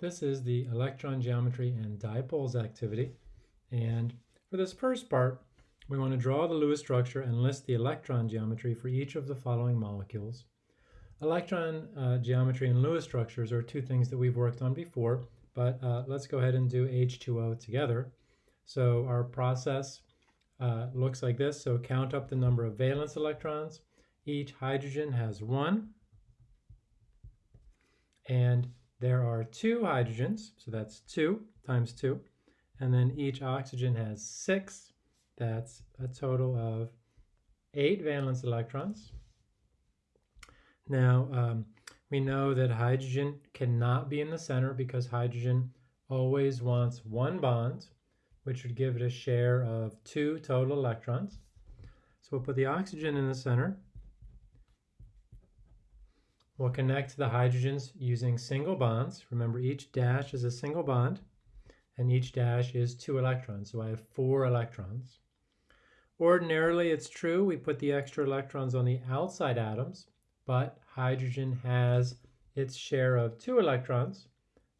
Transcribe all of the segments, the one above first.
This is the electron geometry and dipoles activity. And for this first part, we want to draw the Lewis structure and list the electron geometry for each of the following molecules. Electron uh, geometry and Lewis structures are two things that we've worked on before, but uh, let's go ahead and do H2O together. So our process uh, looks like this. So count up the number of valence electrons. Each hydrogen has one. And there are two hydrogens, so that's two times two. And then each oxygen has six. That's a total of eight valence electrons. Now, um, we know that hydrogen cannot be in the center because hydrogen always wants one bond, which would give it a share of two total electrons. So we'll put the oxygen in the center. We'll connect the hydrogens using single bonds. Remember, each dash is a single bond, and each dash is two electrons. So I have four electrons. Ordinarily, it's true, we put the extra electrons on the outside atoms, but hydrogen has its share of two electrons,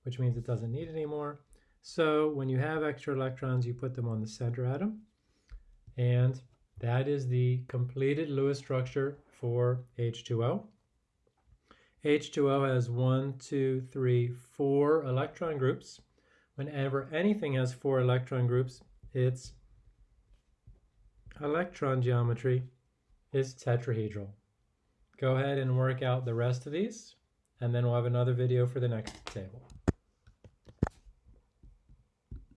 which means it doesn't need any more. So when you have extra electrons, you put them on the center atom, and that is the completed Lewis structure for H2O. H2O has one, two, three, four electron groups. Whenever anything has four electron groups, its electron geometry is tetrahedral. Go ahead and work out the rest of these, and then we'll have another video for the next table.